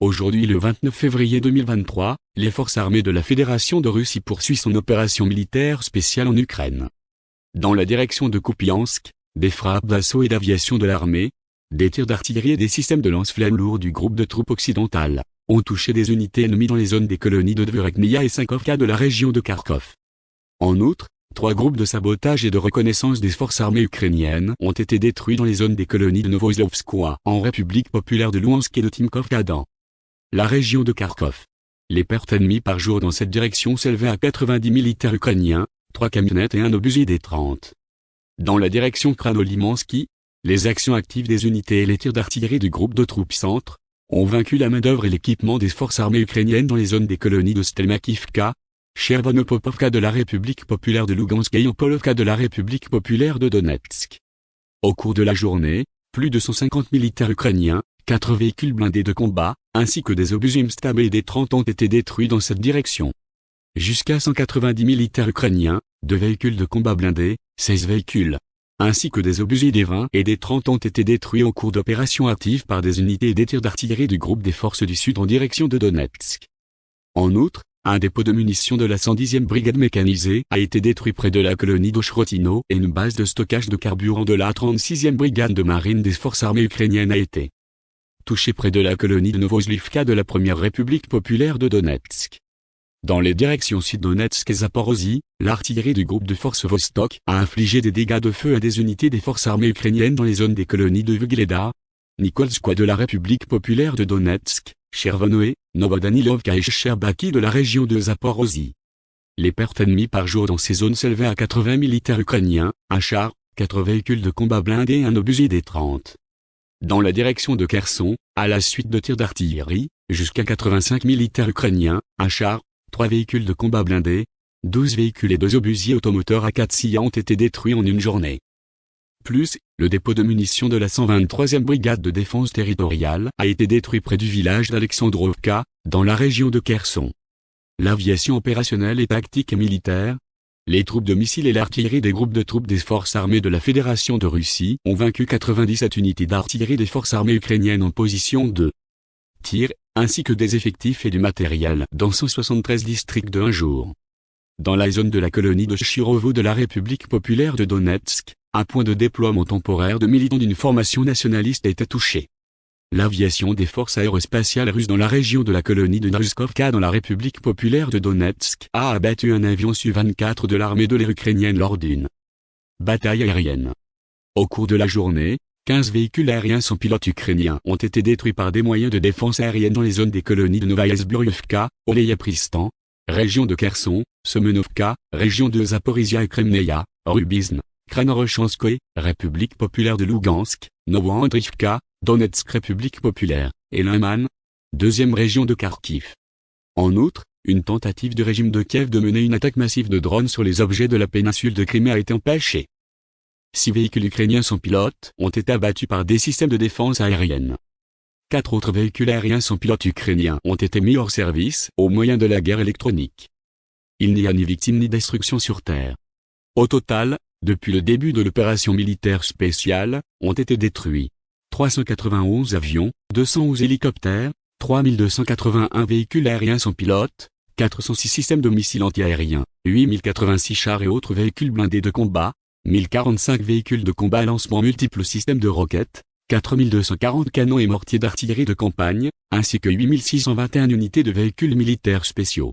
Aujourd'hui le 29 février 2023, les forces armées de la Fédération de Russie poursuivent son opération militaire spéciale en Ukraine. Dans la direction de Kupiansk, des frappes d'assaut et d'aviation de l'armée, des tirs d'artillerie et des systèmes de lance-flammes lourds du groupe de troupes occidentales, ont touché des unités ennemies dans les zones des colonies de Dvoreknia et Sankovka de la région de Kharkov. En outre, trois groupes de sabotage et de reconnaissance des forces armées ukrainiennes ont été détruits dans les zones des colonies de Novoslovskoye en République populaire de Louhansk et de Timkovka dans la région de Kharkov. Les pertes ennemies par jour dans cette direction s'élevaient à 90 militaires ukrainiens, 3 camionnettes et un obusier des 30. Dans la direction Kranolimansky, les actions actives des unités et les tirs d'artillerie du groupe de troupes centre ont vaincu la main-d'œuvre et l'équipement des forces armées ukrainiennes dans les zones des colonies de Stelmakivka, Chervonopopovka de la République populaire de Lugansk et Yopolovka de la République populaire de Donetsk. Au cours de la journée, plus de 150 militaires ukrainiens, Quatre véhicules blindés de combat, ainsi que des obus Stab et des 30 ont été détruits dans cette direction. Jusqu'à 190 militaires ukrainiens, deux véhicules de combat blindés, 16 véhicules, ainsi que des obus des 20 et des 30 ont été détruits en cours d'opération active par des unités et des tirs d'artillerie du groupe des forces du Sud en direction de Donetsk. En outre, un dépôt de munitions de la 110e brigade mécanisée a été détruit près de la colonie d'Oshrotino et une base de stockage de carburant de la 36e brigade de marine des forces armées ukrainiennes a été touché près de la colonie de Novosivka de la Première République populaire de Donetsk. Dans les directions Sud-Donetsk et Zaporozhye, l'artillerie du groupe de forces Vostok a infligé des dégâts de feu à des unités des forces armées ukrainiennes dans les zones des colonies de Vugleda, Nikolskoye de la République populaire de Donetsk, Chervonoe, Novodanilovka et Sherbaki de la région de Zaporozhye. Les pertes ennemies par jour dans ces zones s'élevaient à 80 militaires ukrainiens, un char, 4 véhicules de combat blindés et un obusier des 30 dans la direction de Kherson, à la suite de tirs d'artillerie, jusqu'à 85 militaires ukrainiens, un char, trois véhicules de combat blindés, 12 véhicules et deux obusiers automoteurs à 4 SIA ont été détruits en une journée. Plus, le dépôt de munitions de la 123e brigade de défense territoriale a été détruit près du village d'Alexandrovka, dans la région de Kherson. L'aviation opérationnelle et tactique et militaire, les troupes de missiles et l'artillerie des groupes de troupes des forces armées de la Fédération de Russie ont vaincu 97 unités d'artillerie des forces armées ukrainiennes en position de tir, ainsi que des effectifs et du matériel dans 173 districts de un jour. Dans la zone de la colonie de Chirovo de la République populaire de Donetsk, un point de déploiement temporaire de militants d'une formation nationaliste a été touché. L'aviation des forces aérospatiales russes dans la région de la colonie de Naruskovka dans la République populaire de Donetsk a abattu un avion Su-24 de l'armée de l'air ukrainienne lors d'une bataille aérienne. Au cours de la journée, 15 véhicules aériens sans pilote ukrainiens ont été détruits par des moyens de défense aérienne dans les zones des colonies de Novaya Zbroyevka, Pristan, région de Kherson, Semenovka, région de Zaporizhia et Kremneia, Rubizn, Kranorochanskoye, République populaire de Lugansk, Novoandrivka, Donetsk République populaire, et Liman, deuxième région de Kharkiv. En outre, une tentative du régime de Kiev de mener une attaque massive de drones sur les objets de la péninsule de Crimée a été empêchée. Six véhicules ukrainiens sans pilote ont été abattus par des systèmes de défense aérienne. Quatre autres véhicules aériens sans pilote ukrainiens ont été mis hors service au moyen de la guerre électronique. Il n'y a ni victime ni destruction sur Terre. Au total, depuis le début de l'opération militaire spéciale, ont été détruits 391 avions, 211 hélicoptères, 3281 véhicules aériens sans pilote, 406 systèmes de missiles antiaériens, 8086 chars et autres véhicules blindés de combat, 1045 véhicules de combat à lancement multiples systèmes de roquettes, 4240 canons et mortiers d'artillerie de campagne, ainsi que 8621 unités de véhicules militaires spéciaux.